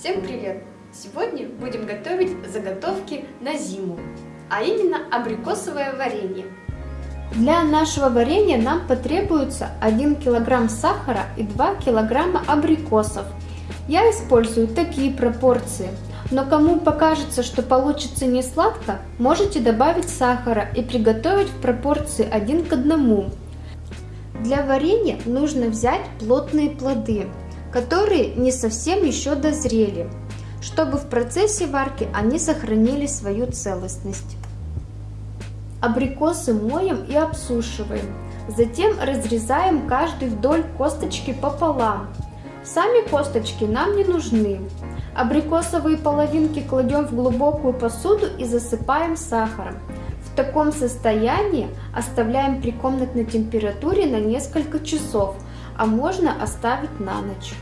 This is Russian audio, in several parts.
Всем привет! Сегодня будем готовить заготовки на зиму, а именно абрикосовое варенье. Для нашего варенья нам потребуется 1 кг сахара и 2 кг абрикосов. Я использую такие пропорции, но кому покажется, что получится не сладко, можете добавить сахара и приготовить в пропорции 1 к 1. Для варенья нужно взять плотные плоды, которые не совсем еще дозрели, чтобы в процессе варки они сохранили свою целостность. Абрикосы моем и обсушиваем, затем разрезаем каждый вдоль косточки пополам. Сами косточки нам не нужны. Абрикосовые половинки кладем в глубокую посуду и засыпаем сахаром. В таком состоянии оставляем при комнатной температуре на несколько часов, а можно оставить на ночь.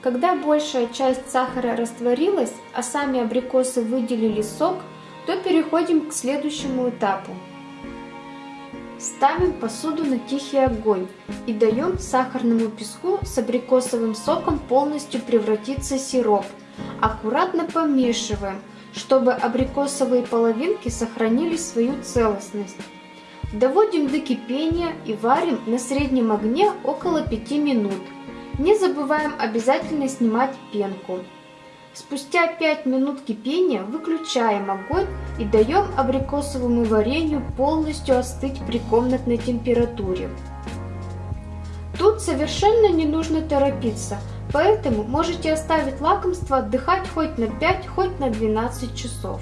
Когда большая часть сахара растворилась, а сами абрикосы выделили сок, то переходим к следующему этапу. Ставим посуду на тихий огонь и даем сахарному песку с абрикосовым соком полностью превратиться в сироп. Аккуратно помешиваем, чтобы абрикосовые половинки сохранили свою целостность. Доводим до кипения и варим на среднем огне около 5 минут. Не забываем обязательно снимать пенку. Спустя 5 минут кипения выключаем огонь и даем абрикосовому варенью полностью остыть при комнатной температуре. Тут совершенно не нужно торопиться, поэтому можете оставить лакомство отдыхать хоть на 5, хоть на 12 часов.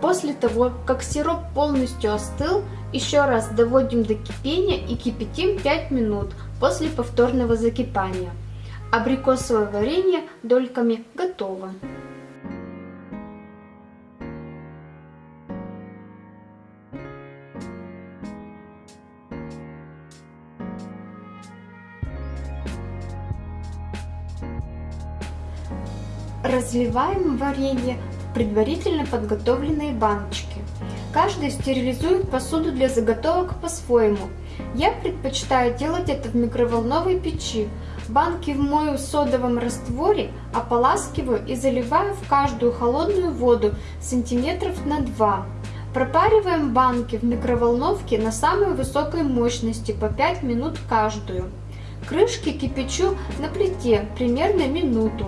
После того, как сироп полностью остыл, еще раз доводим до кипения и кипятим 5 минут после повторного закипания. Абрикосовое варенье дольками готово. Разливаем варенье предварительно подготовленные баночки. Каждый стерилизует посуду для заготовок по-своему. Я предпочитаю делать это в микроволновой печи. Банки вмою в содовом растворе, ополаскиваю и заливаю в каждую холодную воду сантиметров на 2. Пропариваем банки в микроволновке на самой высокой мощности по 5 минут каждую. Крышки кипячу на плите примерно минуту.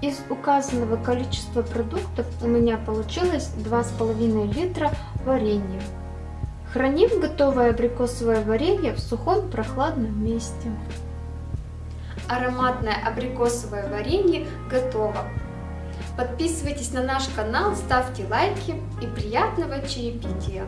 Из указанного количества продуктов у меня получилось 2,5 литра варенья. Храним готовое абрикосовое варенье в сухом прохладном месте. Ароматное абрикосовое варенье готово. Подписывайтесь на наш канал, ставьте лайки и приятного чаепития!